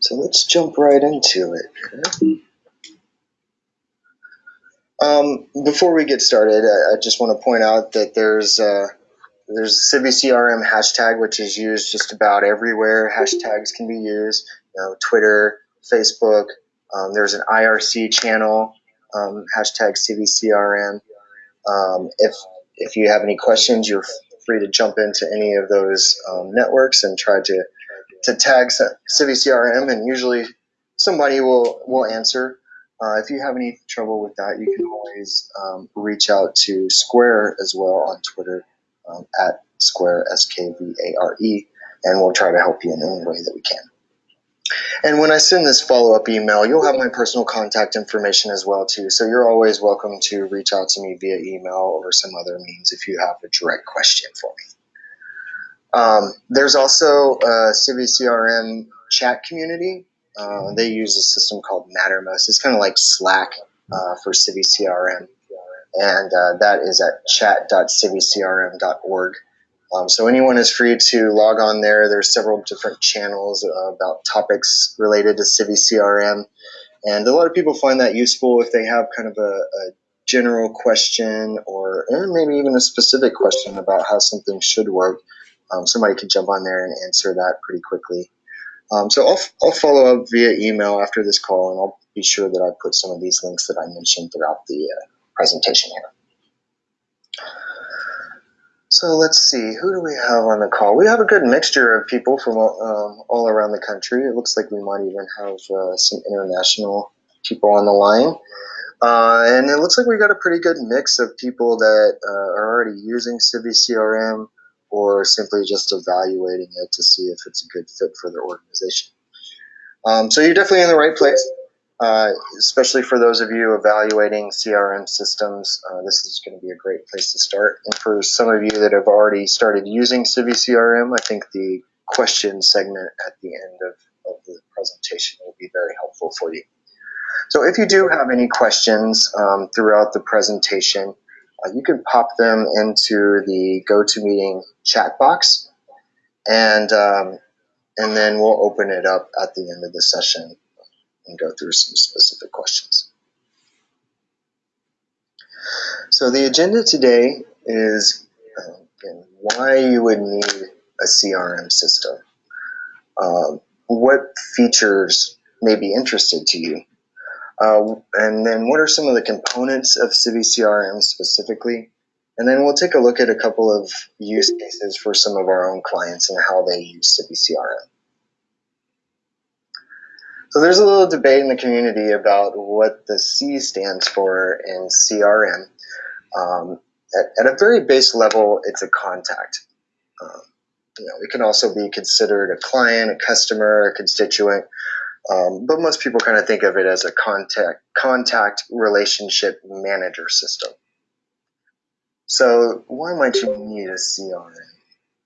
So let's jump right into it. Um, before we get started, I, I just want to point out that there's uh, there's a hashtag which is used just about everywhere. Hashtags can be used, you know, Twitter, Facebook. Um, there's an IRC channel, um, hashtag CiviCRM. Um, if if you have any questions, you're free to jump into any of those um, networks and try to to tag CiviCRM, and usually somebody will will answer. Uh, if you have any trouble with that, you can always um, reach out to Skvare as well on Twitter um, at Skvare S K V A R E, and we'll try to help you in any way that we can. And when I send this follow up email, you'll have my personal contact information as well too. So you're always welcome to reach out to me via email or some other means if you have a direct question for me. Um, there's also a CiviCRM chat community. Uh, they use a system called Mattermost. It's kind of like Slack uh, for CiviCRM. And uh, that is at chat.civicrm.org. Um, so anyone is free to log on there. There's several different channels uh, about topics related to CiviCRM. And a lot of people find that useful if they have kind of a, a general question or maybe even a specific question about how something should work um, somebody can jump on there and answer that pretty quickly. Um, so I'll, I'll follow up via email after this call, and I'll be sure that I put some of these links that I mentioned throughout the uh, presentation here. So let's see, who do we have on the call? We have a good mixture of people from um, all around the country. It looks like we might even have uh, some international people on the line. Uh, and it looks like we got a pretty good mix of people that uh, are already using CiviCRM, or simply just evaluating it to see if it's a good fit for their organization. Um, so you're definitely in the right place, uh, especially for those of you evaluating CRM systems. Uh, this is going to be a great place to start. And for some of you that have already started using CiviCRM, I think the question segment at the end of, of the presentation will be very helpful for you. So if you do have any questions um, throughout the presentation, you can pop them into the GoToMeeting chat box, and um, and then we'll open it up at the end of the session and go through some specific questions. So the agenda today is uh, why you would need a CRM system. Uh, what features may be interested to you? Uh, and then what are some of the components of CiviCRM specifically? And then we'll take a look at a couple of use cases for some of our own clients and how they use CiviCRM. So there's a little debate in the community about what the C stands for in CRM. Um, at, at, a very base level, it's a contact. Um, you know, it can also be considered a client, a customer, a constituent, um, but most people kind of think of it as a contact contact relationship manager system. So why might you need a CRM?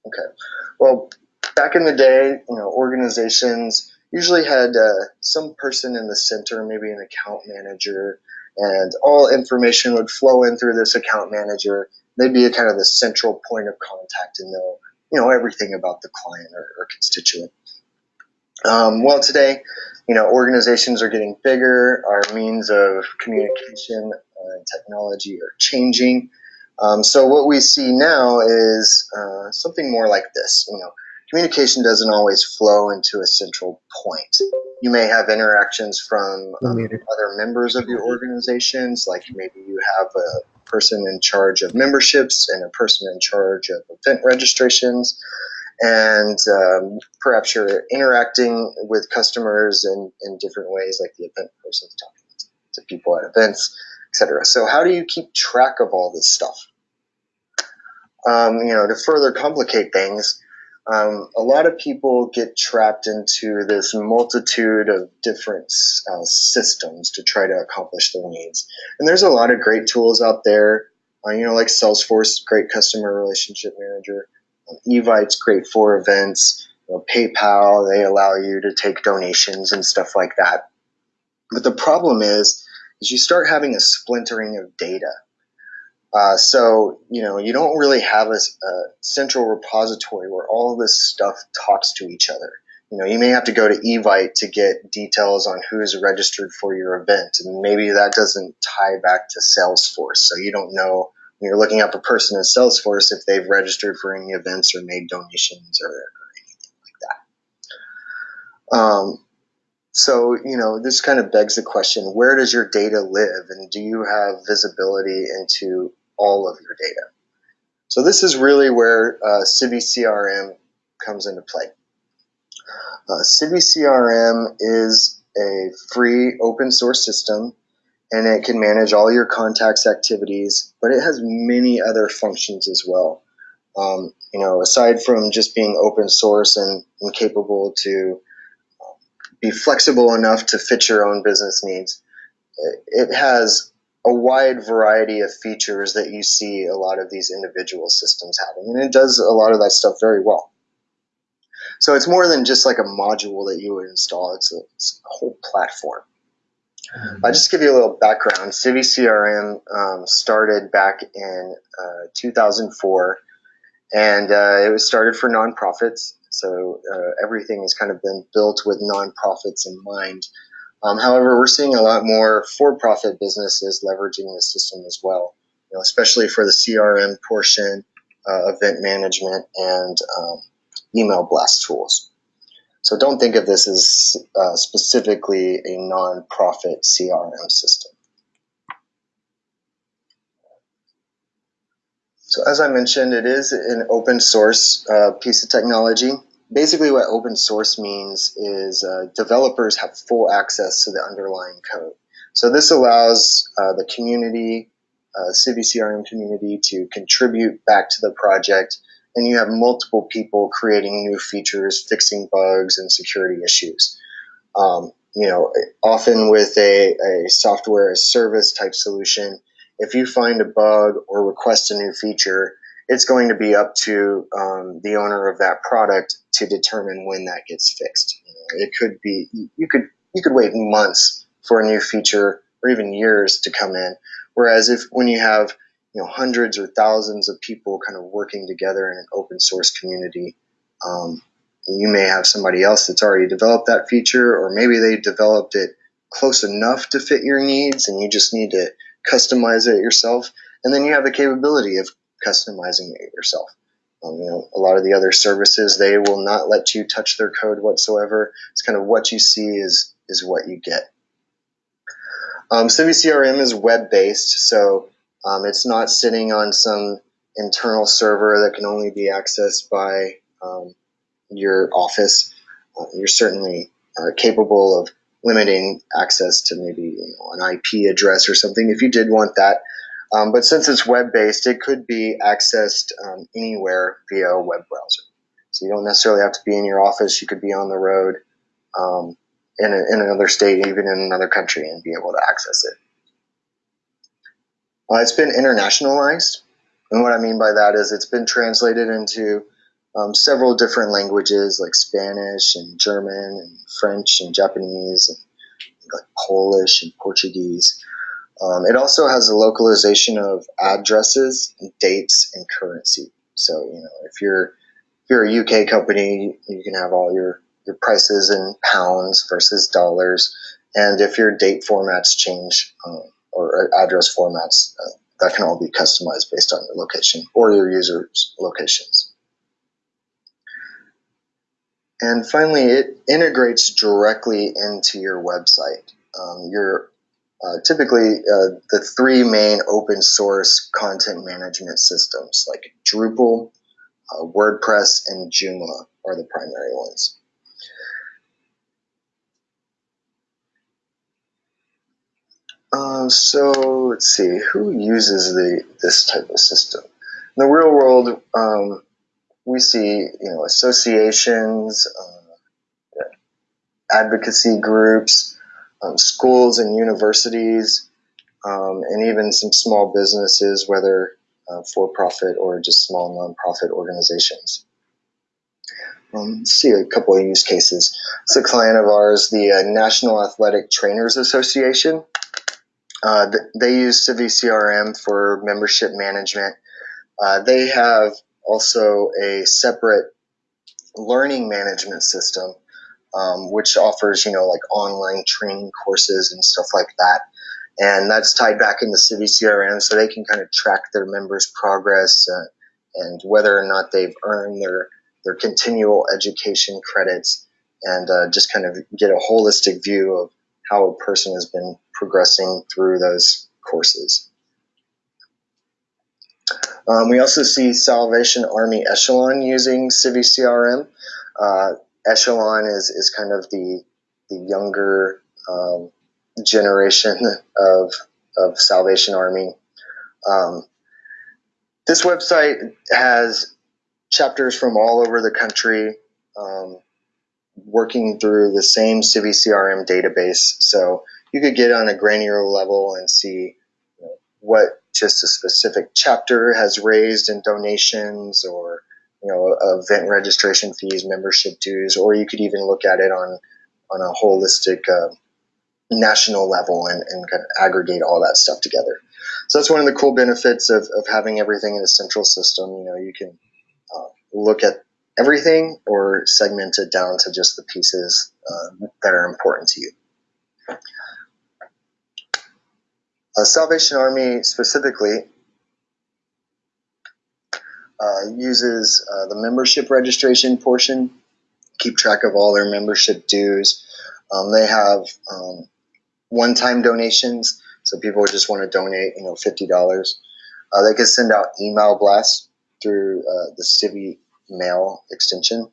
Okay, well, back in the day, you know, organizations usually had uh, some person in the center, maybe an account manager, and all information would flow in through this account manager. They'd be a kind of the central point of contact and know, you know, everything about the client or, or constituent. Um, well, today, you know, organizations are getting bigger. Our means of communication and technology are changing. Um, so what we see now is uh, something more like this. You know, communication doesn't always flow into a central point. You may have interactions from um, other members of your organizations, like maybe you have a person in charge of memberships and a person in charge of event registrations and um, perhaps you're interacting with customers in, in different ways, like the event person's talking to people at events, etc. So how do you keep track of all this stuff? Um, you know, to further complicate things, um, a lot of people get trapped into this multitude of different uh, systems to try to accomplish their needs. And there's a lot of great tools out there, uh, you know, like Salesforce, great customer relationship manager. Evite's great for events. You know, PayPal, they allow you to take donations and stuff like that. But the problem is, is you start having a splintering of data. Uh, so, you know, you don't really have a, a, central repository where all this stuff talks to each other. you know, you may have to go to Evite to get details on who's registered for your event, and maybe that doesn't tie back to Salesforce, so you don't know you're looking up a person in Salesforce if they've registered for any events or made donations or, or anything like that. Um, so, you know, this kind of begs the question where does your data live, and do you have visibility into all of your data? So, this is really where uh, Civi CRM comes into play. Uh, Civi CRM is a free open source system and it can manage all your contacts activities, but it has many other functions as well. Um, you know, aside from just being open source and, and capable to be flexible enough to fit your own business needs, it, it has a wide variety of features that you see a lot of these individual systems having, and it does a lot of that stuff very well. So it's more than just like a module that you would install; it's a, it's a whole platform. I'll just give you a little background. Civi CRM um, started back in uh, 2004, and uh, it was started for nonprofits. So uh, everything has kind of been built with nonprofits in mind. Um, however, we're seeing a lot more for-profit businesses leveraging the system as well, you know, especially for the CRM portion, uh, event management, and um, email blast tools. So don't think of this as uh, specifically a non-profit CRM system. So as I mentioned, it is an open source uh, piece of technology. Basically what open source means is uh, developers have full access to the underlying code. So this allows uh, the community, uh, Civi CRM community to contribute back to the project and you have multiple people creating new features, fixing bugs and security issues. Um, you know, often with a, a software as a service type solution, if you find a bug or request a new feature, it's going to be up to um, the owner of that product to determine when that gets fixed. It could be you could you could wait months for a new feature or even years to come in. Whereas if when you have you know hundreds or thousands of people kind of working together in an open source community. Um, you may have somebody else that's already developed that feature, or maybe they developed it close enough to fit your needs, and you just need to customize it yourself. And then you have the capability of customizing it yourself. Um, you know, a lot of the other services they will not let you touch their code whatsoever. It's kind of what you see is is what you get. Um, CiviCRM is web based, so um, it's not sitting on some internal server that can only be accessed by um, your office. Uh, you're certainly uh, capable of limiting access to maybe you know, an IP address or something if you did want that. Um, but since it's web based, it could be accessed um, anywhere via a web browser. So you don't necessarily have to be in your office. You could be on the road um, in, a, in another state, even in another country, and be able to access it. Uh, it's been internationalized. And what I mean by that is it's been translated into um, several different languages like Spanish and German and French and Japanese and like Polish and Portuguese. Um, it also has a localization of addresses, and dates, and currency. So you know if you're if you're a UK company, you can have all your your prices in pounds versus dollars, and if your date formats change, um, or address formats uh, that can all be customized based on your location or your users' locations. And finally, it integrates directly into your website. Um, your uh, typically uh, the three main open source content management systems like Drupal, uh, WordPress, and Joomla are the primary ones. Uh, so let's see, who uses the this type of system? In the real world, um, we see you know associations, uh, advocacy groups, um, schools and universities, um, and even some small businesses, whether uh, for profit or just small nonprofit organizations. Um, let's see a couple of use cases. It's a client of ours, the uh, National Athletic Trainers Association. Uh, they use Civi CRM for membership management. Uh, they have also a separate learning management system um, which offers you know like online training courses and stuff like that. And that's tied back into Civi CRM, so they can kind of track their members' progress uh, and whether or not they've earned their their continual education credits, and uh, just kind of get a holistic view of how a person has been progressing through those courses. Um, we also see Salvation Army Echelon using Civi CRM. Uh, Echelon is, is kind of the, the younger um, generation of, of Salvation Army. Um, this website has chapters from all over the country um, working through the same Civi CRM database. So you could get on a granular level and see you know, what just a specific chapter has raised in donations or you know event registration fees, membership dues, or you could even look at it on on a holistic uh, national level and, and kind of aggregate all that stuff together. So that's one of the cool benefits of, of having everything in a central system. You know, you can uh, look at everything or segment it down to just the pieces uh, that are important to you. Uh, Salvation Army specifically uh, uses uh, the membership registration portion, keep track of all their membership dues. Um, they have um, one-time donations, so people just want to donate, you know, fifty dollars. Uh, they can send out email blasts through the Civi Mail extension,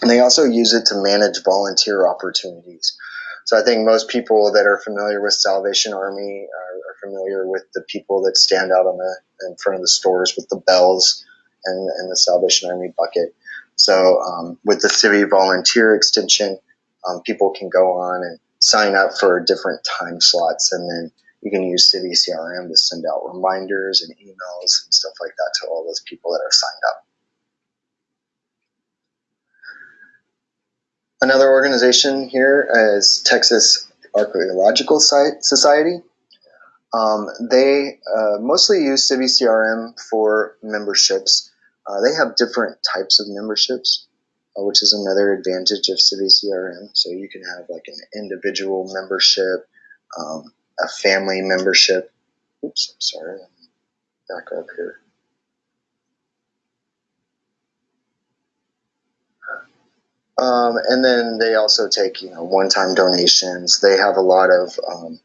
and they also use it to manage volunteer opportunities. So I think most people that are familiar with Salvation Army are, are familiar with the people that stand out on the in front of the stores with the bells and, and the Salvation Army bucket. So um, with the Civi Volunteer extension, um, people can go on and sign up for different time slots, and then you can use Civi CRM to send out reminders and emails and stuff like that to all those people that are signed up. Another organization here is Texas Archaeological Society. Um, they uh, mostly use Civi CRM for memberships. Uh, they have different types of memberships, uh, which is another advantage of Civi CRM. So you can have like an individual membership, um, a family membership. Oops, I'm sorry. Back up here. Um, and then they also take, you know, one-time donations. They have a lot of um,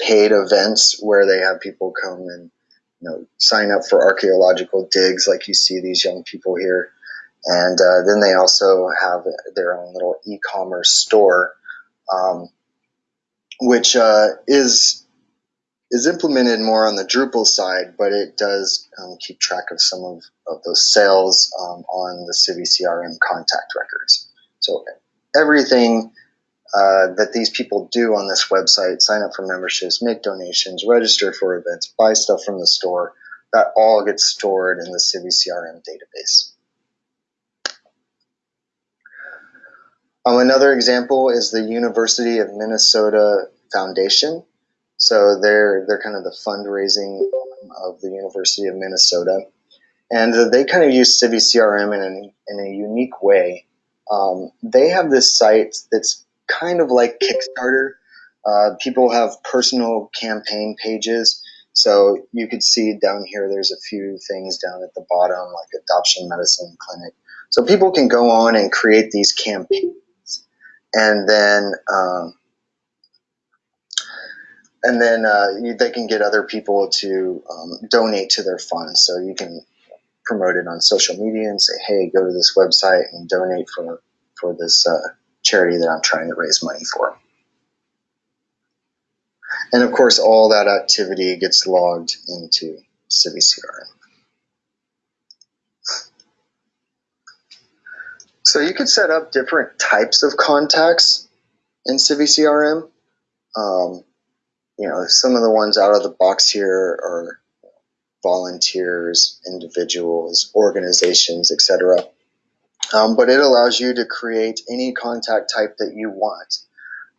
paid events where they have people come and, you know, sign up for archaeological digs, like you see these young people here. And uh, then they also have their own little e-commerce store, um, which uh, is is implemented more on the Drupal side, but it does um, keep track of some of, of those sales um, on the Civi CRM contact records. So everything uh, that these people do on this website, sign up for memberships, make donations, register for events, buy stuff from the store, that all gets stored in the Civi CRM database. Um, another example is the University of Minnesota Foundation. So they're they're kind of the fundraising of the University of Minnesota, and they kind of use Civi CRM in a, in a unique way um, they have this site that's kind of like Kickstarter. Uh, people have personal campaign pages. So you could see down here, there's a few things down at the bottom, like adoption medicine clinic. So people can go on and create these campaigns, and then um, and then uh, you, they can get other people to um, donate to their funds. So you can promote it on social media and say, hey, go to this website and donate for, for this uh, charity that I'm trying to raise money for. And of course, all that activity gets logged into Civi CRM. So you could set up different types of contacts in Civi CRM. Um, you know, some of the ones out of the box here are volunteers, individuals, organizations, etc. Um, but it allows you to create any contact type that you want.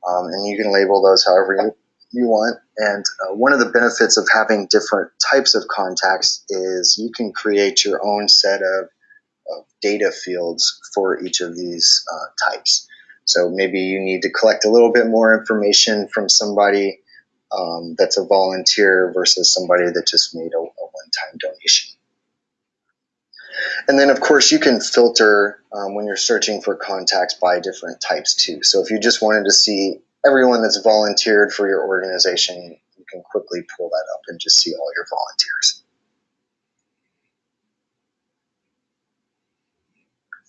Um, and you can label those however you, you want. And uh, one of the benefits of having different types of contacts is you can create your own set of, of data fields for each of these uh, types. So maybe you need to collect a little bit more information from somebody um, that's a volunteer versus somebody that just made a, a one-time donation. And then, of course, you can filter um, when you're searching for contacts by different types too. So if you just wanted to see everyone that's volunteered for your organization, you can quickly pull that up and just see all your volunteers.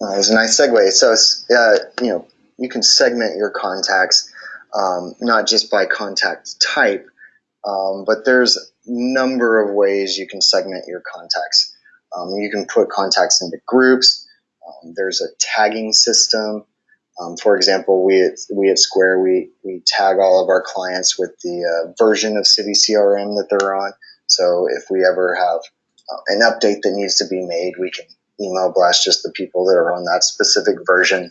Uh, it was a nice segue. So, uh, you know, you can segment your contacts um, not just by contact type, um, but there's number of ways you can segment your contacts. Um, you can put contacts into groups. Um, there's a tagging system. Um, for example, we at, we at Skvare, we, we tag all of our clients with the uh, version of Civi CRM that they're on. So if we ever have uh, an update that needs to be made, we can email blast just the people that are on that specific version.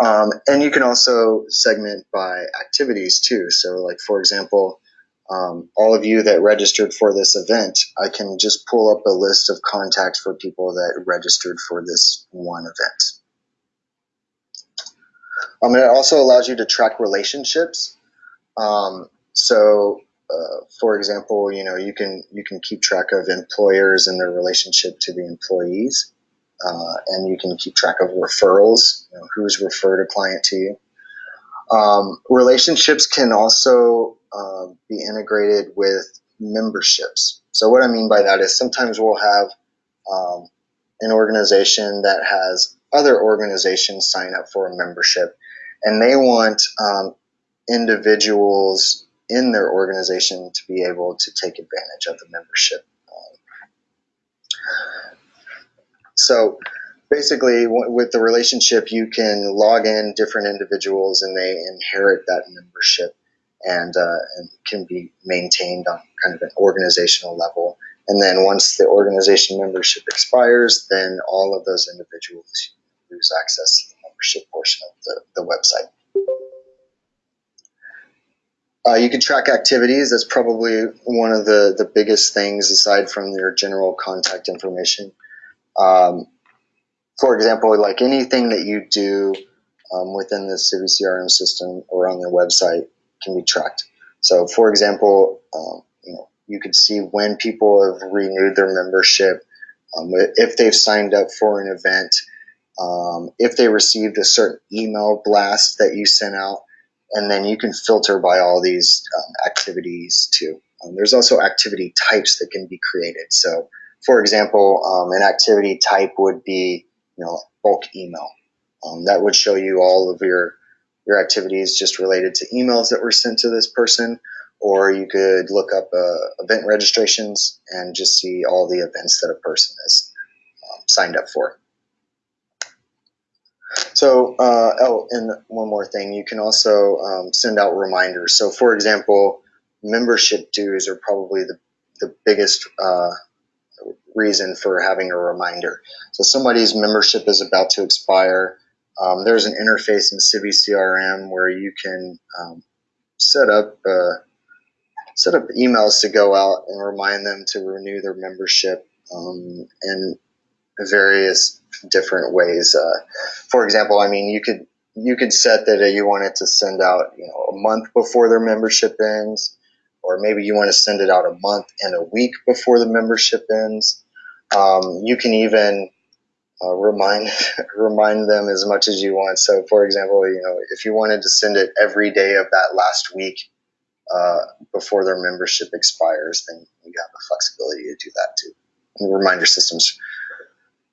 Um, and you can also segment by activities too. So like, for example, um, all of you that registered for this event, I can just pull up a list of contacts for people that registered for this one event. Um, it also allows you to track relationships. Um, so, uh, for example, you know you can you can keep track of employers and their relationship to the employees, uh, and you can keep track of referrals. You know, who's referred a client to you. Um, relationships can also uh, be integrated with memberships. So what I mean by that is sometimes we'll have um, an organization that has other organizations sign up for a membership, and they want um, individuals in their organization to be able to take advantage of the membership. Um, so basically with the relationship you can log in different individuals and they inherit that membership and, uh, and can be maintained on kind of an organizational level and then once the organization membership expires then all of those individuals lose access to the membership portion of the, the website uh, you can track activities. That's probably one of the, the biggest things aside from your general contact information. Um, for example, like anything that you do um, within the CiviCRM system or on their website can be tracked. So, for example, um, you know, you could see when people have renewed their membership, um, if they've signed up for an event, um, if they received a certain email blast that you sent out, and then you can filter by all these um, activities too. Um, there's also activity types that can be created. So, for example, an activity type would be you know, bulk email. Um, that would show you all of your your activities just related to emails that were sent to this person, or you could look up uh, event registrations and just see all the events that a person has um, signed up for. So, uh, oh, and one more thing, you can also um, send out reminders. So, for example, membership dues are probably the, the biggest uh, reason for having a reminder. So somebody's membership is about to expire. Um, there's an interface in CiviCRM where you can um, set up uh, set up emails to go out and remind them to renew their membership um, in various different ways. Uh, for example, I mean, you could you could set that you wanted to send out you know a month before their membership ends or maybe you want to send it out a month and a week before the membership ends. Um, you can even uh, remind remind them as much as you want. So, for example, you know, if you wanted to send it every day of that last week uh, before their membership expires, then you have the flexibility to do that too. And reminder system's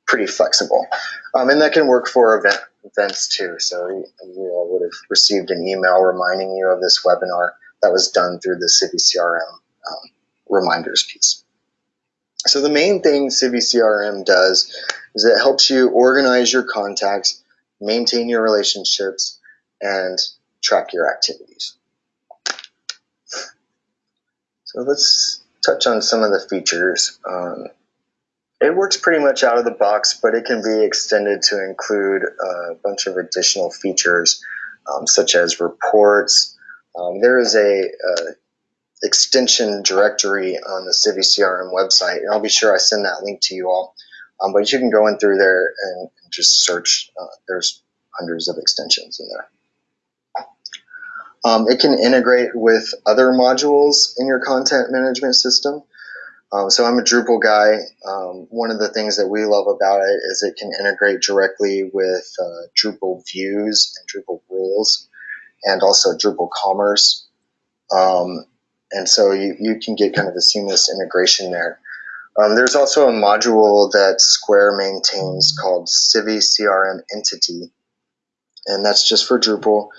pretty flexible, um, and that can work for event, events too. So you, would have received an email reminding you of this webinar that was done through the CiviCRM um, reminders piece. So the main thing CiviCRM does is it helps you organize your contacts, maintain your relationships, and track your activities. So let's touch on some of the features. Um, it works pretty much out of the box, but it can be extended to include a bunch of additional features, um, such as reports, um, there is a, a, extension directory on the CiviCRM website, and I'll be sure I send that link to you all. Um, but you can go in through there and just search. Uh, there's hundreds of extensions in there. Um, it can integrate with other modules in your content management system. Um, so I'm a Drupal guy. Um, one of the things that we love about it is it can integrate directly with uh, Drupal views and Drupal rules and also Drupal commerce. Um, and so you, you can get kind of a seamless integration there. Um, there's also a module that Skvare maintains called Civi CRM Entity, and that's just for Drupal,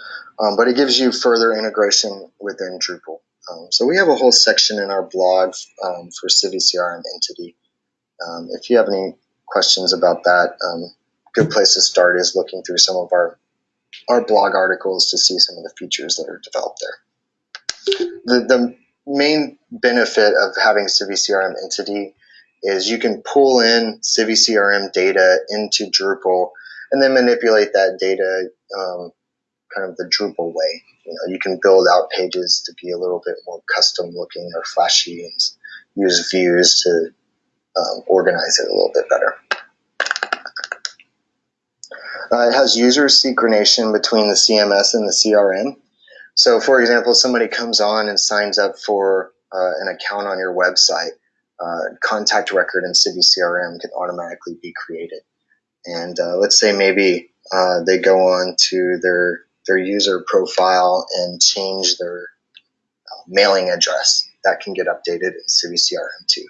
um, but it gives you further integration within Drupal. Um, so we have a whole section in our blog um, for Civi CRM Entity. Um, if you have any questions about that, um, good place to start is looking through some of our our blog articles to see some of the features that are developed there. The, the main benefit of having Civi CRM Entity is you can pull in Civi CRM data into Drupal and then manipulate that data um, kind of the Drupal way. You know, you can build out pages to be a little bit more custom looking or flashy and use views to um, organize it a little bit better. Uh, it has user synchronization between the CMS and the CRM. So, for example, somebody comes on and signs up for uh, an account on your website, uh, contact record in Civi CRM can automatically be created. And uh, let's say maybe uh, they go on to their their user profile and change their uh, mailing address. That can get updated in Civi CRM too.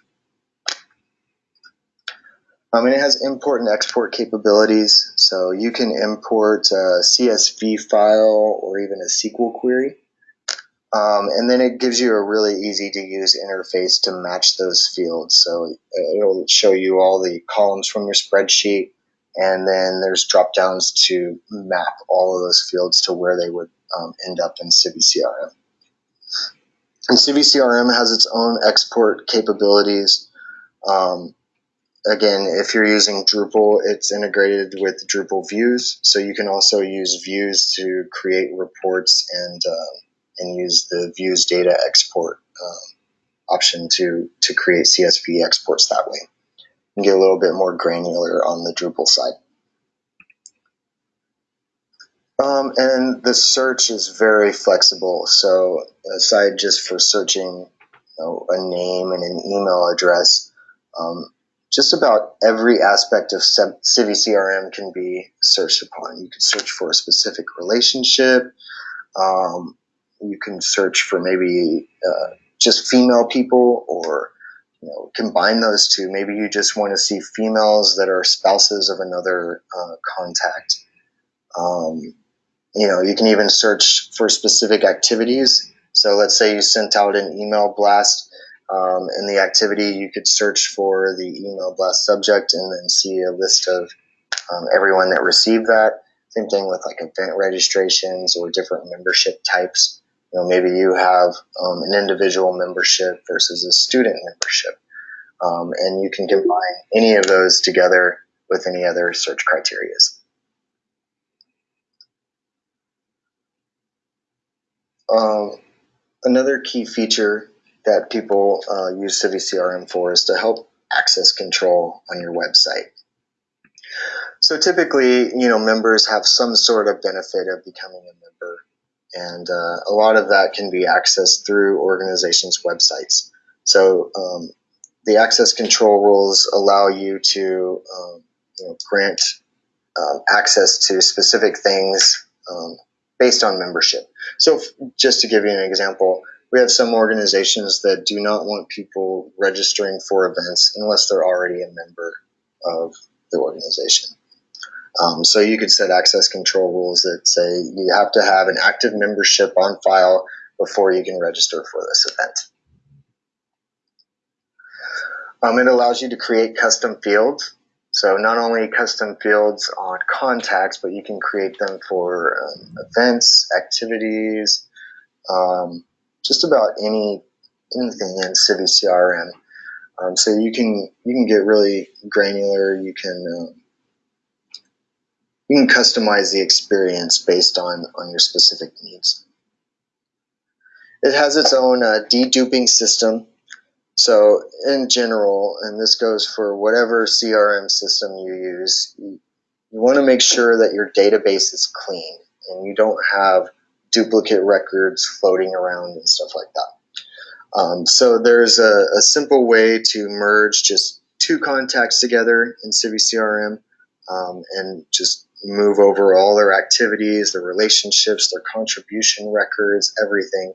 Um, and it has import and export capabilities, so you can import a CSV file or even a SQL query. Um, and then it gives you a really easy to use interface to match those fields. So it'll show you all the columns from your spreadsheet, and then there's drop downs to map all of those fields to where they would um, end up in Civi CRM. And Civi CRM has its own export capabilities. Um, again, if you're using Drupal, it's integrated with Drupal views, so you can also use views to create reports and uh, and use the views data export um, option to to create CSV exports that way and get a little bit more granular on the Drupal side. Um, and the search is very flexible. So aside just for searching you know, a name and an email address, um, just about every aspect of Civi CRM can be searched upon. You can search for a specific relationship. Um, you can search for maybe uh, just female people or you know, combine those two. Maybe you just want to see females that are spouses of another uh, contact. Um, you know, you can even search for specific activities. So let's say you sent out an email blast um, in the activity, you could search for the email blast subject and then see a list of um, everyone that received that. Same thing with like event registrations or different membership types. You know, maybe you have um, an individual membership versus a student membership, um, and you can combine any of those together with any other search criterias. Um, another key feature that people uh, use Civi CRM for is to help access control on your website. So typically, you know, members have some sort of benefit of becoming a member, and uh, a lot of that can be accessed through organizations' websites. So um, the access control rules allow you to um, you know, grant um, access to specific things um, based on membership. So, just to give you an example, we have some organizations that do not want people registering for events unless they're already a member of the organization. Um, so you could set access control rules that say you have to have an active membership on file before you can register for this event. Um, it allows you to create custom fields. So not only custom fields on contacts, but you can create them for um, events, activities, um, just about any anything in Civi CRM. Um, so you can you can get really granular. You can um, you can customize the experience based on on your specific needs. It has its own uh, deduping system. So in general, and this goes for whatever CRM system you use, you, you want to make sure that your database is clean and you don't have duplicate records floating around and stuff like that. Um, so there's a, a, simple way to merge just two contacts together in Civi CRM um, and just move over all their activities, their relationships, their contribution records, everything.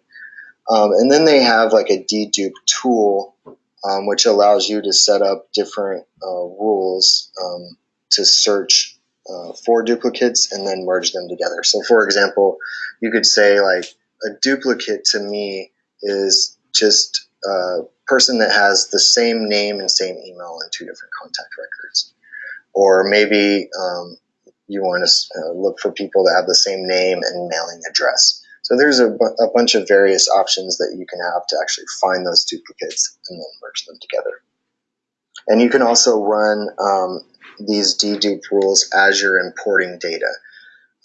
Um, and then they have like a dedupe tool, um, which allows you to set up different uh, rules um, to search uh, for duplicates and then merge them together. So, for example, you could say like a duplicate to me is just a person that has the same name and same email in two different contact records. Or maybe um, you want to uh, look for people that have the same name and mailing address. So there's a, a bunch of various options that you can have to actually find those duplicates and then merge them together. And you can also run um, these dedupe rules as you're importing data.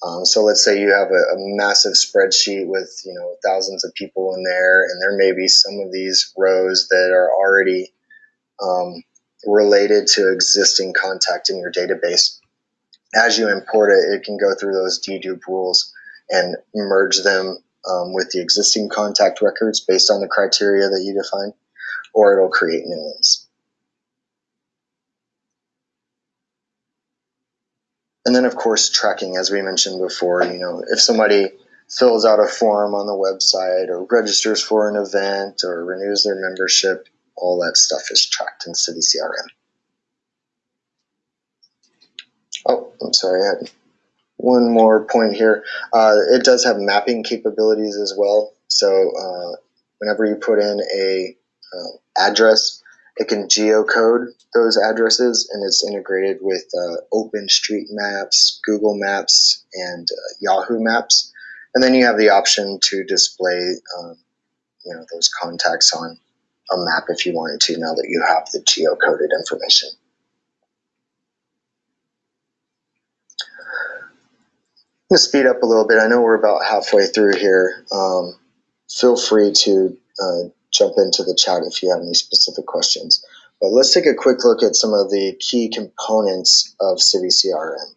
Um, so let's say you have a, a, massive spreadsheet with you know thousands of people in there, and there may be some of these rows that are already um, related to existing contact in your database. As you import it, it can go through those dedupe rules and merge them um, with the existing contact records based on the criteria that you define, or it'll create new ones. And then, of course, tracking, as we mentioned before, you know, if somebody fills out a form on the website or registers for an event or renews their membership, all that stuff is tracked in Civi CRM. Oh, I'm sorry, I had one more point here. Uh, it does have mapping capabilities as well. So uh, whenever you put in a uh, address, it can geocode those addresses and it's integrated with uh, OpenStreetMaps, Google Maps, and uh, Yahoo Maps. And then you have the option to display um, you know, those contacts on a map if you wanted to now that you have the geocoded information. I'm going to speed up a little bit. I know we're about halfway through here. Um, feel free to uh, jump into the chat if you have any specific questions. But let's take a quick look at some of the key components of Civi CRM.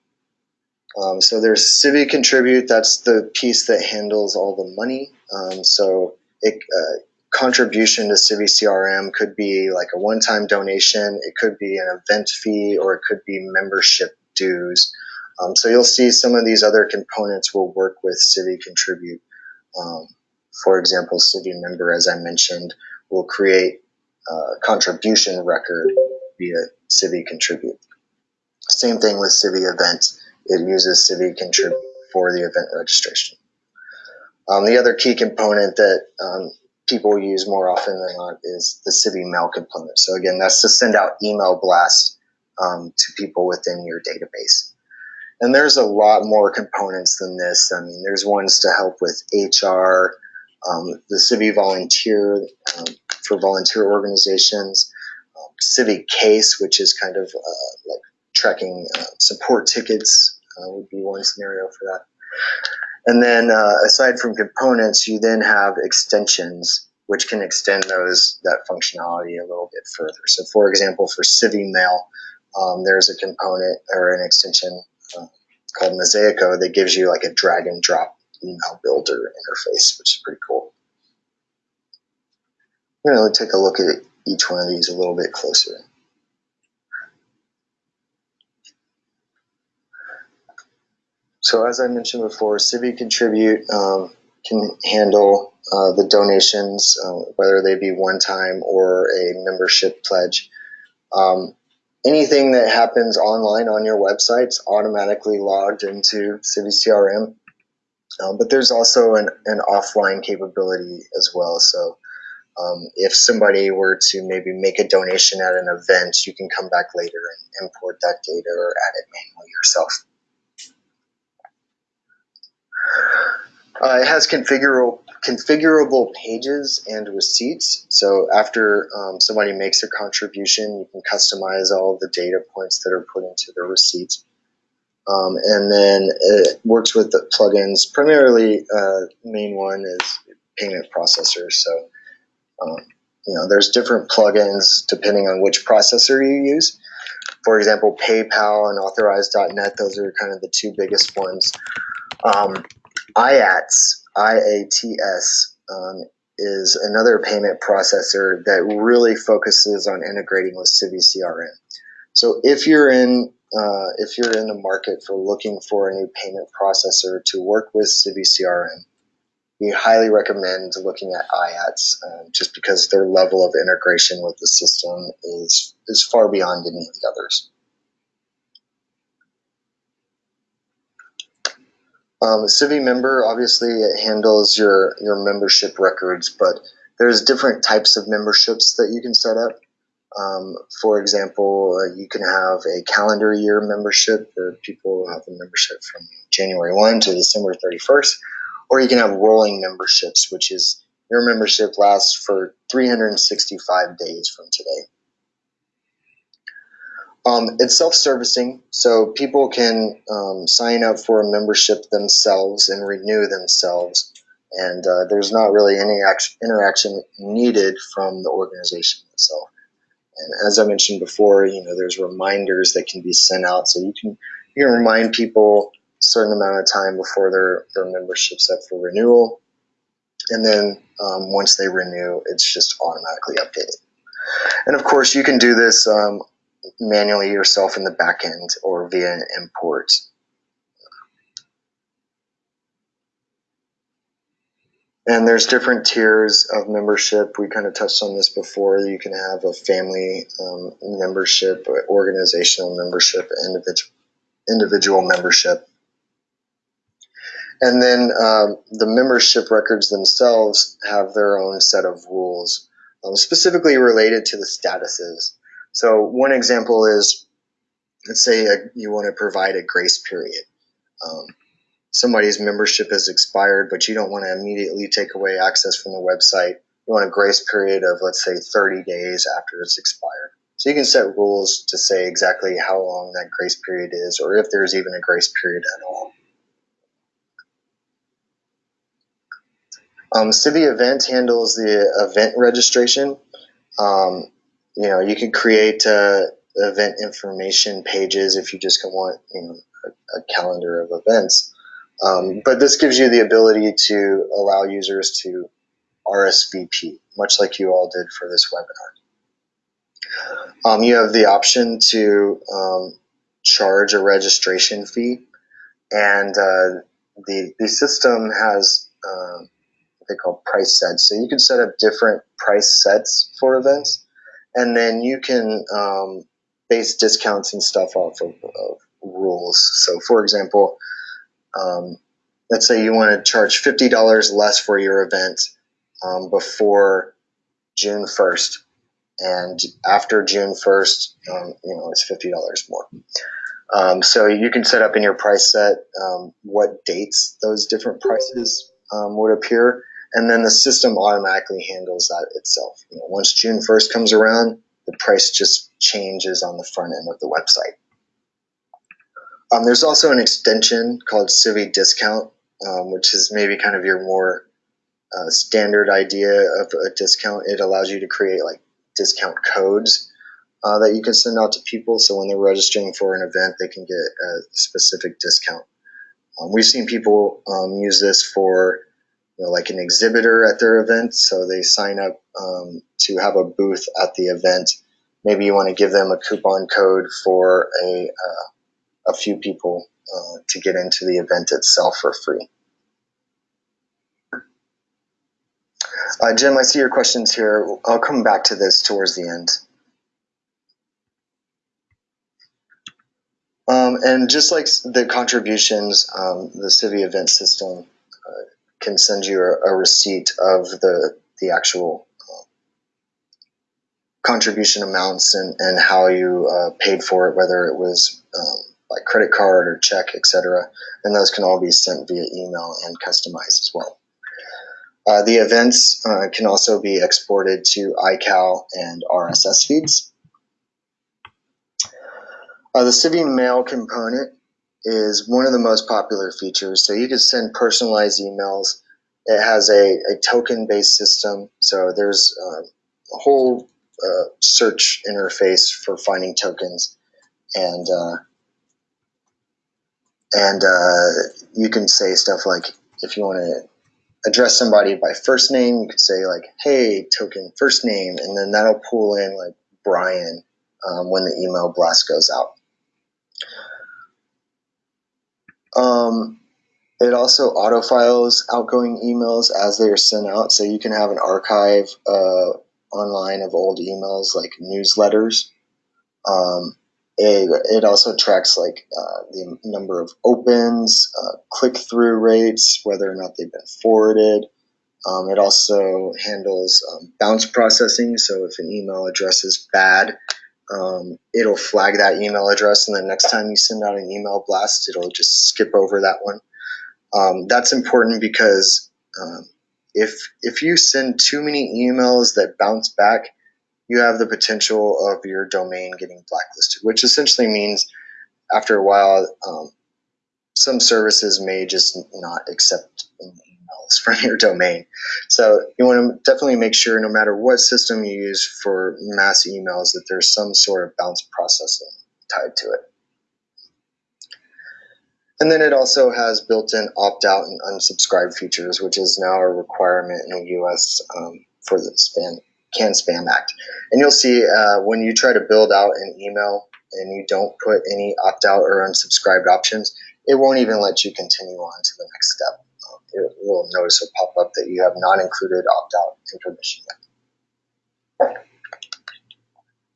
Um, so there's Civi Contribute, that's the piece that handles all the money. Um, so it, uh, contribution to Civi CRM could be like a one-time donation, it could be an event fee, or it could be membership dues. Um, so you'll see some of these other components will work with Civi Contribute. Um, for example, Civi member, as I mentioned, will create a contribution record via Civi Contribute. Same thing with Civi Event. It uses Civi Contribute for the event registration. Um, the other key component that um, people use more often than not is the Civi Mail component. So again, that's to send out email blasts um, to people within your database. And there's a lot more components than this. I mean, there's ones to help with HR, um, the Civi Volunteer um, for volunteer organizations, um, Civi Case, which is kind of uh, like tracking uh, support tickets, uh, would be one scenario for that. And then uh, aside from components, you then have extensions which can extend those that functionality a little bit further. So, for example, for Civi Mail, um, there's a component or an extension uh, called Mosaico that gives you like a drag and drop email builder interface, which is pretty cool. We're going to take a look at each one of these a little bit closer. So as I mentioned before, Civi Contribute um, can handle uh, the donations, uh, whether they be one time or a membership pledge. Um, anything that happens online on your website's automatically logged into Civi CRM. Um, but there's also an, an offline capability as well. So um, if somebody were to maybe make a donation at an event, you can come back later and import that data or add it manually yourself. Uh, it has configurable configurable pages and receipts. So after um, somebody makes a contribution, you can customize all the data points that are put into the receipts. Um, and then it works with the plugins. Primarily, uh, main one is payment processors. So, um, you know, there's different plugins depending on which processor you use. For example, PayPal and Authorize.net, those are kind of the two biggest ones. Um, IATS IATS um, is another payment processor that really focuses on integrating with Civi CRM. So if you're in uh, if you're in the market for looking for a new payment processor to work with Civi CRM, we highly recommend looking at IATS um, just because their level of integration with the system is is far beyond any of the others. Um, Civi member obviously it handles your your membership records, but there's different types of memberships that you can set up. Um, for example, uh, you can have a calendar year membership where people have a membership from January 1 to December 31st, or you can have rolling memberships, which is your membership lasts for 365 days from today. Um, it's self-servicing, so people can um, sign up for a membership themselves and renew themselves, and uh, there's not really any interaction needed from the organization itself. And as I mentioned before, you know, there's reminders that can be sent out, so you can you can remind people a certain amount of time before their their membership's up for renewal, and then um, once they renew, it's just automatically updated. And of course, you can do this um, manually yourself in the backend or via an import. And there's different tiers of membership. We kind of touched on this before. You can have a family um, membership, organizational membership, individual individual membership. And then um, the membership records themselves have their own set of rules, um, specifically related to the statuses. So one example is, let's say a, you want to provide a grace period. Somebody's membership has expired, but you don't want to immediately take away access from the website. You want a grace period of, let's say, 30 days after it's expired. So you can set rules to say exactly how long that grace period is, or if there's even a grace period at all. Um, Civi Event handles the event registration. Um, you know, you can create uh, event information pages if you just want, you know, a, a calendar of events. Um, but this gives you the ability to allow users to RSVP, much like you all did for this webinar. Um, you have the option to um, charge a registration fee, and uh, the the system has uh, what they call price sets. So you can set up different price sets for events and then you can um, base discounts and stuff off of, of rules. So, for example, um, let's say you want to charge fifty dollars less for your event um, before June first, and after June first, um, you know it's fifty dollars more. Um, so you can set up in your price set um, what dates those different prices would appear, and then the system automatically handles that itself. You know, once June 1st comes around, the price just changes on the front end of the website. Um, there's also an extension called Civi Discount, um, which is maybe kind of your more uh, standard idea of a discount. It allows you to create like discount codes uh, that you can send out to people. So when they're registering for an event, they can get a specific discount. Um, we've seen people um, use this for you know, like an exhibitor at their event. So they sign up um, to have a booth at the event. Maybe you want to give them a coupon code for a, uh, a few people uh, to get into the event itself for free. Uh, Jim, I see your questions here. I'll come back to this towards the end. Um, and just like the contributions, um, the Civi event system can send you a, a receipt of the the actual uh, contribution amounts and, and how you uh, paid for it, whether it was um, like credit card or check, etc. And those can all be sent via email and customized as well. Uh, the events uh, can also be exported to iCal and RSS feeds. Uh, the Civi Mail component is one of the most popular features. So you can send personalized emails. It has a, a token based system. So there's uh, a whole uh, search interface for finding tokens. And uh, and uh, you can say stuff like if you want to address somebody by first name, you could say like, "Hey, token first name," and then that'll pull in like Brian um, when the email blast goes out. Um, it also autofiles outgoing emails as they are sent out, so you can have an archive uh, online of old emails like newsletters. Um, it, it also tracks like uh, the number of opens, uh, click-through rates, whether or not they've been forwarded. Um, it also handles um, bounce processing, so if an email address is bad, um, it'll flag that email address, and the next time you send out an email blast, it'll just skip over that one. Um, that's important because um, if if you send too many emails that bounce back, you have the potential of your domain getting blacklisted, which essentially means after a while, um, some services may just not accept emails from your domain. So you want to definitely make sure, no matter what system you use for mass emails, that there's some sort of bounce processing tied to it. And then it also has built-in opt-out and unsubscribe features, which is now a requirement in the U.S. Um, for the spam CAN Spam Act. And you'll see uh, when you try to build out an email and you don't put any opt-out or unsubscribed options, it won't even let you continue on to the next step. Um, it will notice a pop-up that you have not included opt-out information yet.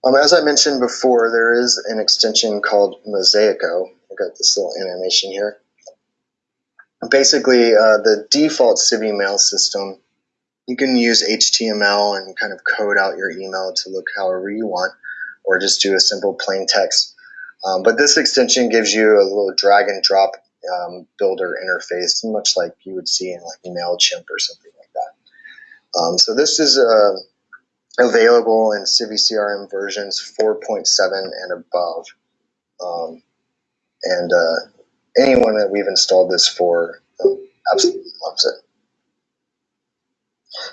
Um, as I mentioned before, there is an extension called Mosaico. I've got this little animation here. Basically, uh, the default Civi mail system you can use HTML and kind of code out your email to look however you want, or just do a simple plain text. Um, but this extension gives you a little drag and drop um, builder interface, much like you would see in like MailChimp or something like that. Um, so this is uh, available in Civi CRM versions 4.7 and above. Um, and uh, anyone that we've installed this for um, absolutely loves it.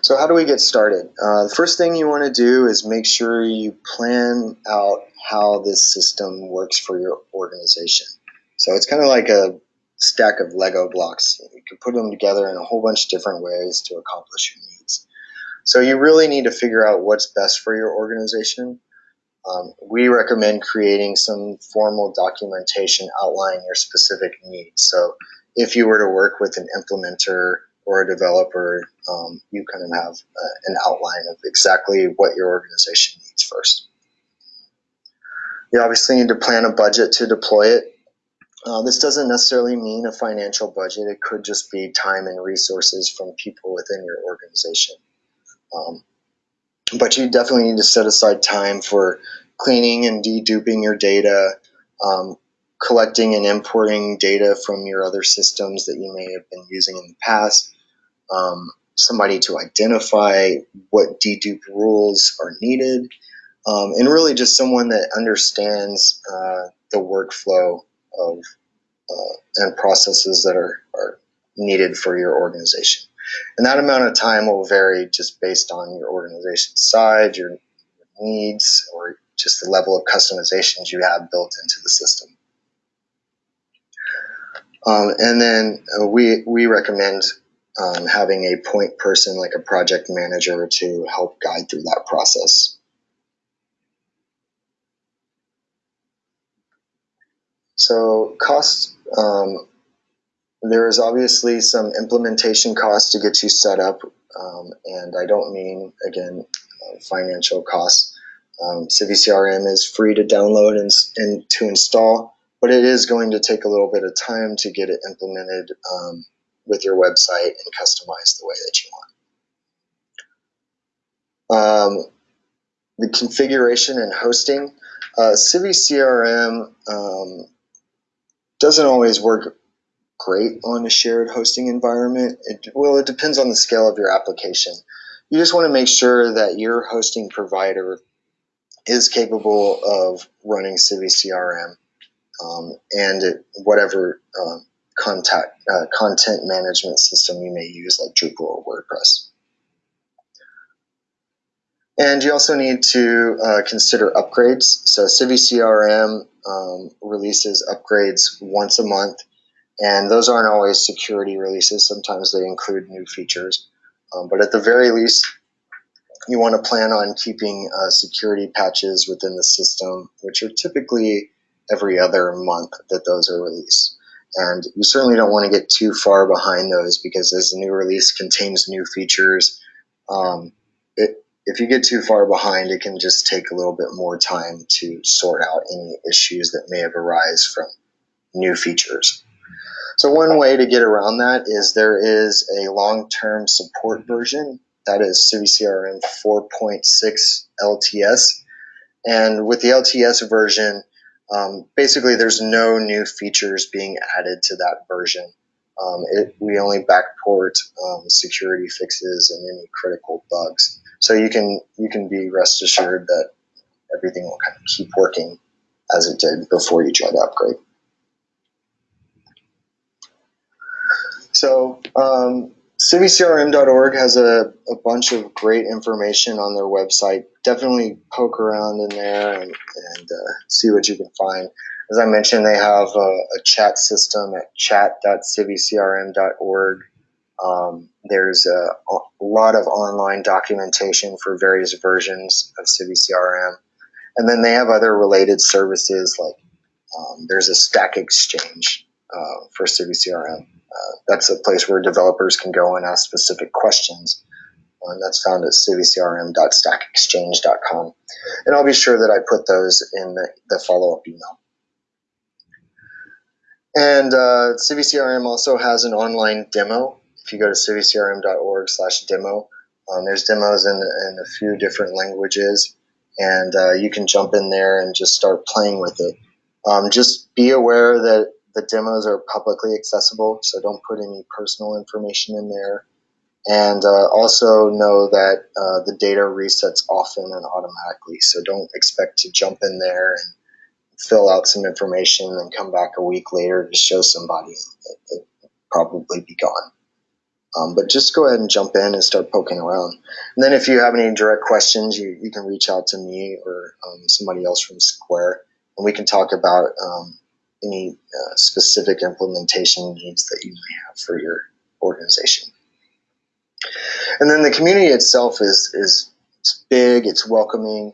So how do we get started? Uh, the first thing you want to do is make sure you plan out how this system works for your organization. So it's kind of like a stack of Lego blocks. You can put them together in a whole bunch of different ways to accomplish your needs. So you really need to figure out what's best for your organization. Um, we recommend creating some formal documentation outlining your specific needs. So if you were to work with an implementer or a developer, um, you kind of have uh, an outline of exactly what your organization needs first. You obviously need to plan a budget to deploy it. Uh, this doesn't necessarily mean a financial budget. It could just be time and resources from people within your organization. Um, but you definitely need to set aside time for cleaning and deduping your data, um, collecting and importing data from your other systems that you may have been using in the past, um, somebody to identify what dedupe rules are needed, um, and really just someone that understands uh, the workflow of uh, and processes that are, are needed for your organization. And that amount of time will vary just based on your organization size, your needs, or just the level of customizations you have built into the system. Um, and then uh, we, we recommend um, having a point person like a project manager to help guide through that process. So cost, um, there is obviously some implementation costs to get you set up, um, and I don't mean, again, uh, financial costs. Um, Civi CRM is free to download and, and to install, but it is going to take a little bit of time to get it implemented um, with your website and customize the way that you want. Um, the configuration and hosting. Uh, Civi CRM um, doesn't always work great on a shared hosting environment. It, well, it depends on the scale of your application. You just want to make sure that your hosting provider is capable of running Civi CRM um, and whatever um, contact, uh, content management system you may use like Drupal or WordPress. And you also need to uh, consider upgrades. So Civi CRM um, releases upgrades once a month, and those aren't always security releases. Sometimes they include new features, um, but at the very least, you want to plan on keeping uh, security patches within the system, which are typically every other month that those are released. And you certainly don't want to get too far behind those because as the new release contains new features, um, it, if you get too far behind, it can just take a little bit more time to sort out any issues that may have arisen from new features. So one way to get around that is there is a long-term support version that is CiviCRM 4.6 LTS. And with the LTS version, um, basically there's no new features being added to that version. Um, it, we only backport um, security fixes and any critical bugs. So you can you can be rest assured that everything will kind of keep working as it did before you try to upgrade. So um, CiviCRM.org has a, a bunch of great information on their website. Definitely poke around in there and, and uh, see what you can find. As I mentioned, they have a, a chat system at chat.civicrm.org. Um, there's a, a, lot of online documentation for various versions of CiviCRM. And then they have other related services like um, there's a Stack Exchange uh, for CiviCRM. Uh, that's a place where developers can go and ask specific questions. Uh, and that's found at civicrm.stackexchange.com. And I'll be sure that I put those in the, the follow-up email. And uh, CiviCRM also has an online demo. If you go to civicrm.org slash demo, um, there's demos in, in a few different languages. And uh, you can jump in there and just start playing with it. Um, just be aware that the demos are publicly accessible, so don't put any personal information in there. And uh, also know that uh, the data resets often and automatically, so don't expect to jump in there and fill out some information and come back a week later to show somebody. It, probably be gone. Um, but just go ahead and jump in and start poking around. And then if you have any direct questions, you, you can reach out to me or um, somebody else from Skvare, and we can talk about um, any uh, specific implementation needs that you may have for your organization. And then the community itself is is it's big, it's welcoming,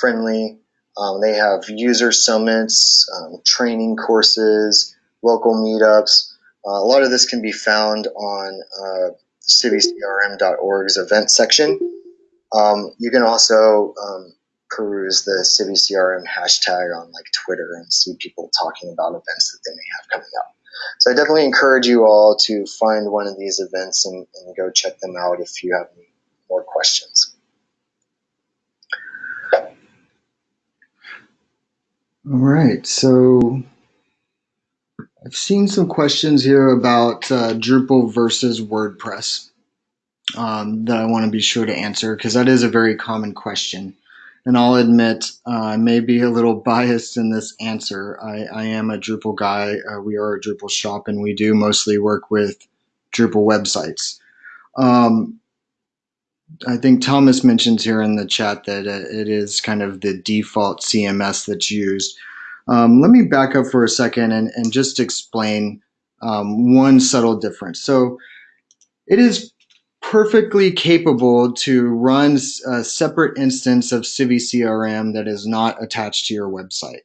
friendly. Um, they have user summits, um, training courses, local meetups. Uh, a lot of this can be found on uh, event section. Um, you can also um, peruse the CiviCRM hashtag on like Twitter and see people talking about events that they may have coming up. So I definitely encourage you all to find one of these events and, and go check them out if you have any more questions. All right, so I've seen some questions here about uh, Drupal versus WordPress um, that I want to be sure to answer because that is a very common question and I'll admit uh, I may be a little biased in this answer. I, I am a Drupal guy. Uh, we are a Drupal shop, and we do mostly work with Drupal websites. Um, I think Thomas mentions here in the chat that it is kind of the default CMS that's used. Um, let me back up for a second and, and just explain um, one subtle difference. So it is perfectly capable to run a separate instance of CiviCRM that is not attached to your website.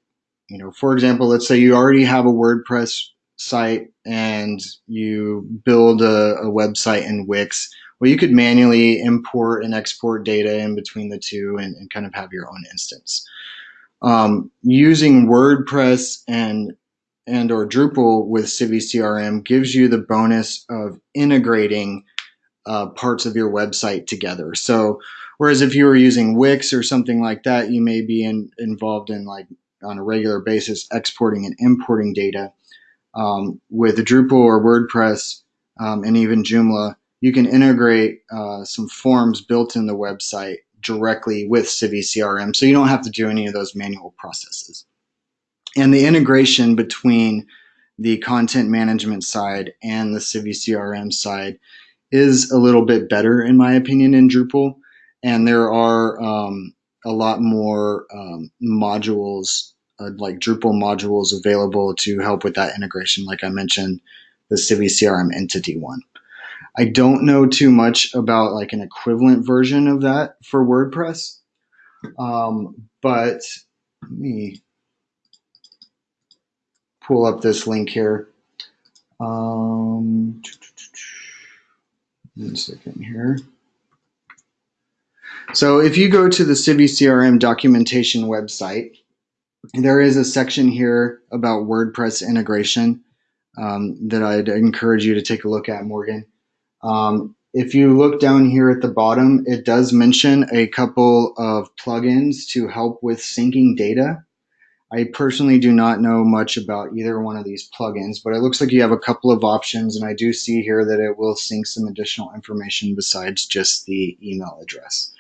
You know, for example, let's say you already have a WordPress site and you build a, a website in Wix. Well, you could manually import and export data in between the two and, and kind of have your own instance. Um, using WordPress and and or Drupal with CiviCRM gives you the bonus of integrating uh, parts of your website together. So, whereas if you were using Wix or something like that, you may be in, involved in like on a regular basis exporting and importing data. Um, with Drupal or WordPress um, and even Joomla, you can integrate uh, some forms built in the website directly with CiviCRM, so you don't have to do any of those manual processes. And the integration between the content management side and the CiviCRM side is a little bit better in my opinion in Drupal, and there are um, a lot more um, modules uh, like Drupal modules available to help with that integration. Like I mentioned, the Civi CRM entity one. I don't know too much about like an equivalent version of that for WordPress, um, but let me pull up this link here. Um, one second here. So if you go to the Civi CRM documentation website, there is a section here about WordPress integration um, that I'd encourage you to take a look at, Morgan. Um, if you look down here at the bottom, it does mention a couple of plugins to help with syncing data. I personally do not know much about either one of these plugins, but it looks like you have a couple of options, and I do see here that it will sync some additional information besides just the email address.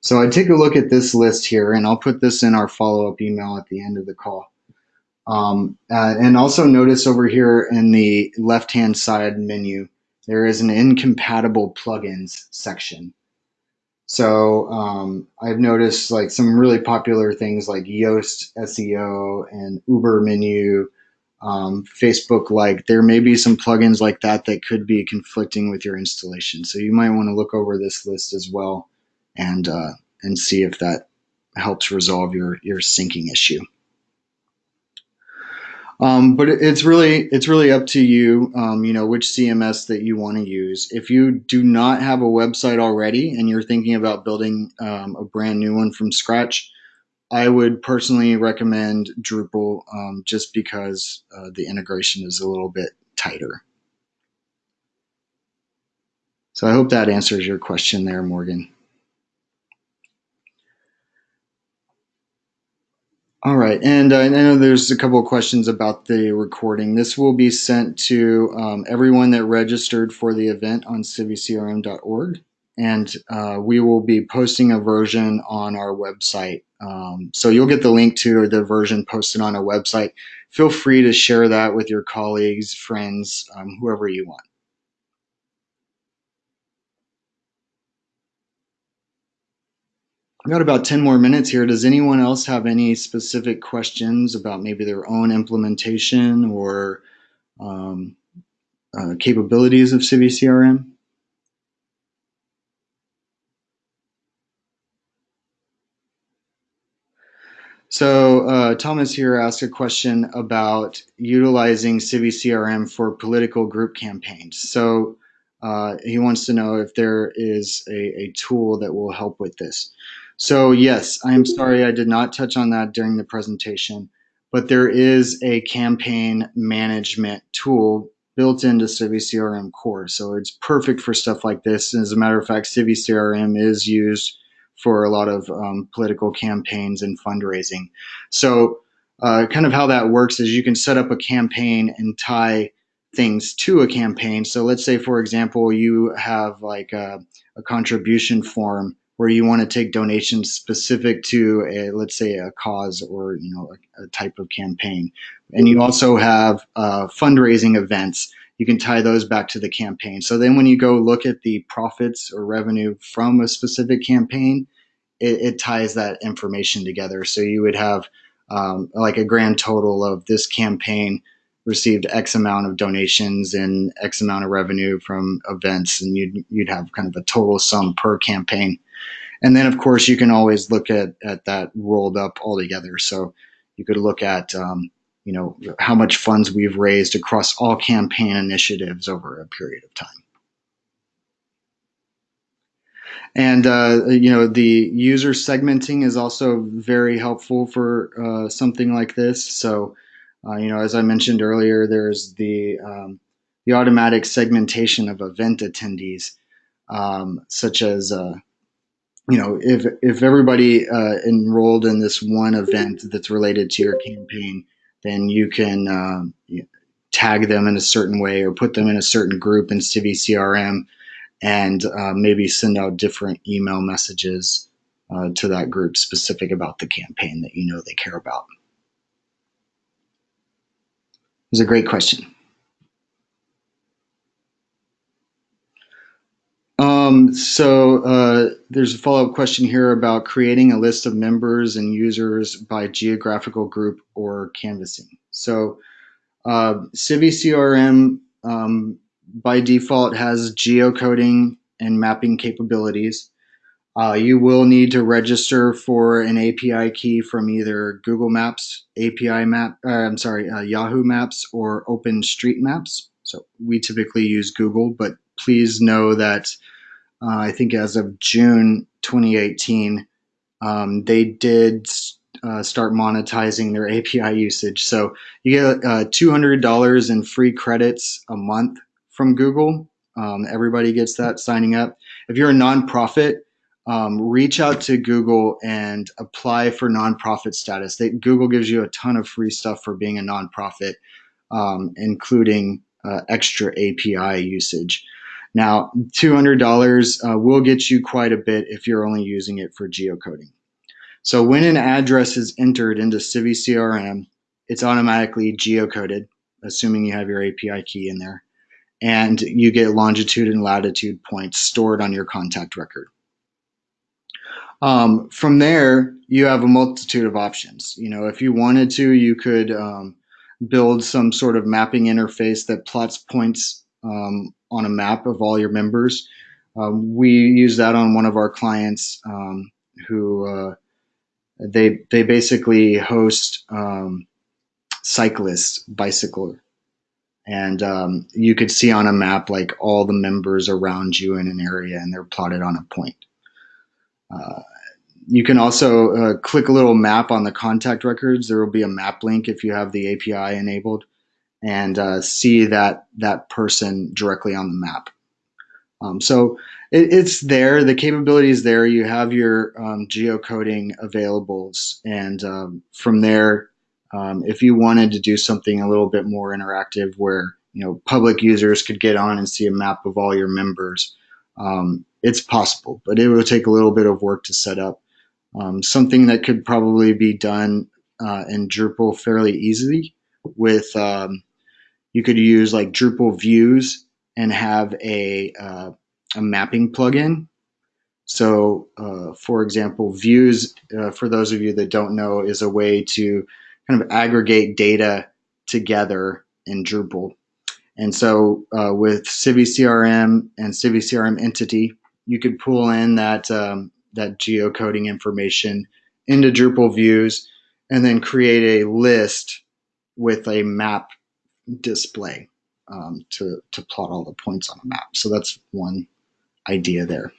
So I take a look at this list here, and I'll put this in our follow-up email at the end of the call. Um, uh, and also notice over here in the left-hand side menu, there is an incompatible plugins section. So um, I've noticed like some really popular things like Yoast SEO and Uber Menu, um, Facebook like there may be some plugins like that that could be conflicting with your installation. So you might want to look over this list as well and uh, and see if that helps resolve your your syncing issue. Um, but it's really it's really up to you. Um, you know which CMS that you want to use. If you do not have a website already and you're thinking about building um, a brand new one from scratch, I would personally recommend Drupal um, just because uh, the integration is a little bit tighter. So I hope that answers your question there, Morgan. All right, and I know there's a couple of questions about the recording. This will be sent to um, everyone that registered for the event on civicrm.org, and uh, we will be posting a version on our website. Um, so you'll get the link to the version posted on our website. Feel free to share that with your colleagues, friends, um, whoever you want. I've got about 10 more minutes here. Does anyone else have any specific questions about maybe their own implementation or um, uh, capabilities of Civi CRM? So uh, Thomas here asked a question about utilizing Civi CRM for political group campaigns. So uh, he wants to know if there is a, a tool that will help with this. So yes, I'm sorry I did not touch on that during the presentation, but there is a campaign management tool built into Civi CRM Core. So it's perfect for stuff like this. As a matter of fact, Civi CRM is used for a lot of um, political campaigns and fundraising. So uh, kind of how that works is you can set up a campaign and tie things to a campaign. So let's say, for example, you have like a, a contribution form where you want to take donations specific to a let's say a cause or you know a, a type of campaign. And you also have uh, fundraising events. You can tie those back to the campaign. So then when you go look at the profits or revenue from a specific campaign it, it ties that information together. So you would have um, like a grand total of this campaign received X amount of donations and X amount of revenue from events, and you'd you'd have kind of a total sum per campaign. And then, of course, you can always look at, at that rolled up all together. So you could look at, um, you know, how much funds we've raised across all campaign initiatives over a period of time. And, uh, you know, the user segmenting is also very helpful for uh, something like this. So, uh, you know, as I mentioned earlier, there's the, um, the automatic segmentation of event attendees, um, such as, uh, you know, if if everybody uh, enrolled in this one event that's related to your campaign, then you can um, tag them in a certain way or put them in a certain group in Civi CRM, and uh, maybe send out different email messages uh, to that group specific about the campaign that you know they care about. It was a great question. Um, so uh, there's a follow-up question here about creating a list of members and users by geographical group or canvassing. So uh, Civi CRM um, by default has geocoding and mapping capabilities. Uh, you will need to register for an API key from either Google Maps, API Map, uh, I'm sorry, uh, Yahoo Maps, or OpenStreetMaps. So we typically use Google, but please know that uh, I think as of June 2018, um, they did uh, start monetizing their API usage. So you get uh, $200 in free credits a month from Google. Um, everybody gets that signing up. If you're a nonprofit, um, reach out to Google and apply for nonprofit status. They, Google gives you a ton of free stuff for being a nonprofit, um, including uh, extra API usage. Now, $200 uh, will get you quite a bit if you're only using it for geocoding. So when an address is entered into Civi CRM, it's automatically geocoded, assuming you have your API key in there, and you get longitude and latitude points stored on your contact record. Um, from there, you have a multitude of options. You know, if you wanted to, you could um, build some sort of mapping interface that plots points um, on a map of all your members. Um, we use that on one of our clients um, who uh, they they basically host um, cyclists bicycle and um, you could see on a map like all the members around you in an area and they're plotted on a point. Uh, you can also uh, click a little map on the contact records. There will be a map link if you have the API enabled and uh, see that that person directly on the map. Um, so it, it's there. The capability is there. You have your um, geocoding availables, and um, from there, um, if you wanted to do something a little bit more interactive, where you know public users could get on and see a map of all your members, um, it's possible, but it will take a little bit of work to set up. Um, something that could probably be done uh, in Drupal fairly easily with um, you could use like Drupal views and have a, uh, a mapping plugin. So, uh, for example, views, uh, for those of you that don't know, is a way to kind of aggregate data together in Drupal. And so uh, with Civi CRM and Civi CRM Entity, you could pull in that, um, that geocoding information into Drupal views and then create a list with a map display um, to, to plot all the points on a map. So that's one idea there.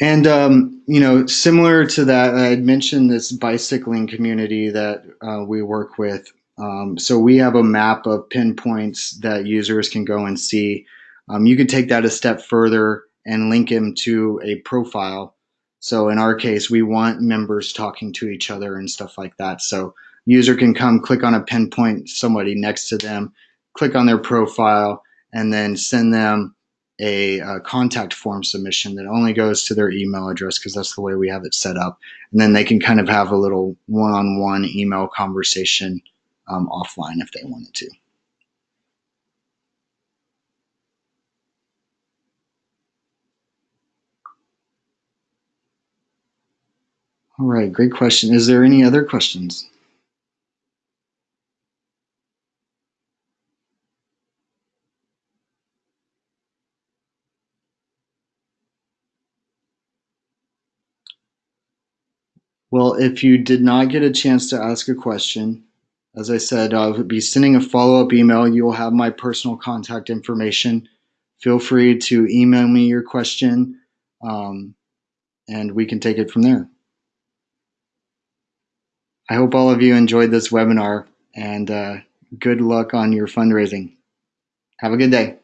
And, um, you know, similar to that, I had mentioned this bicycling community that uh, we work with. Um, so we have a map of pinpoints that users can go and see. Um, you could take that a step further and link them to a profile so in our case, we want members talking to each other and stuff like that. So user can come click on a pinpoint somebody next to them, click on their profile, and then send them a, a contact form submission that only goes to their email address because that's the way we have it set up. And then they can kind of have a little one-on-one -on -one email conversation um, offline if they wanted to. All right, great question. Is there any other questions? Well, if you did not get a chance to ask a question, as I said, I'll be sending a follow-up email. You will have my personal contact information. Feel free to email me your question, um, and we can take it from there. I hope all of you enjoyed this webinar and uh, good luck on your fundraising. Have a good day.